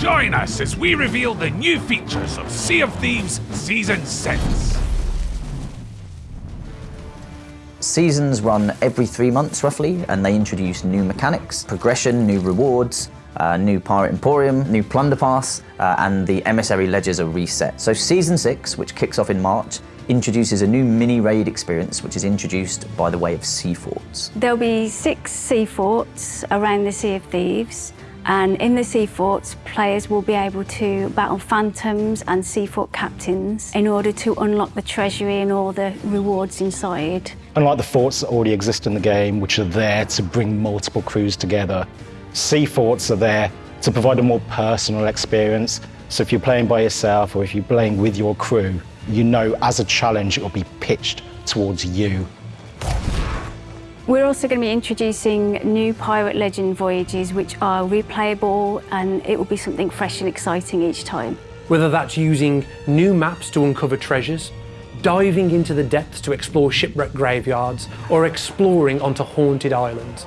Join us as we reveal the new features of Sea of Thieves Season 6. Seasons run every three months roughly, and they introduce new mechanics, progression, new rewards, uh, new Pirate Emporium, new Plunder Pass, uh, and the Emissary Ledgers are reset. So Season 6, which kicks off in March, introduces a new mini raid experience which is introduced by the way of sea forts. There'll be six sea forts around the Sea of Thieves and in the sea forts players will be able to battle phantoms and sea fort captains in order to unlock the treasury and all the rewards inside. Unlike the forts that already exist in the game which are there to bring multiple crews together, sea forts are there to provide a more personal experience. So if you're playing by yourself or if you're playing with your crew, you know as a challenge it will be pitched towards you. We're also going to be introducing new Pirate Legend voyages which are replayable and it will be something fresh and exciting each time. Whether that's using new maps to uncover treasures, diving into the depths to explore shipwreck graveyards, or exploring onto haunted islands.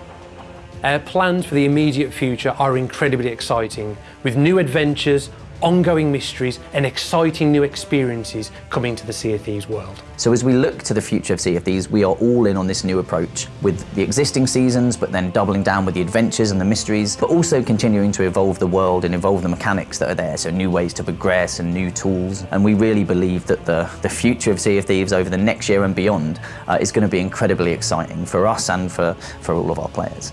Our plans for the immediate future are incredibly exciting, with new adventures, ongoing mysteries and exciting new experiences coming to the Sea of Thieves world. So as we look to the future of Sea of Thieves, we are all in on this new approach with the existing seasons, but then doubling down with the adventures and the mysteries, but also continuing to evolve the world and evolve the mechanics that are there, so new ways to progress and new tools. And we really believe that the, the future of Sea of Thieves over the next year and beyond uh, is going to be incredibly exciting for us and for, for all of our players.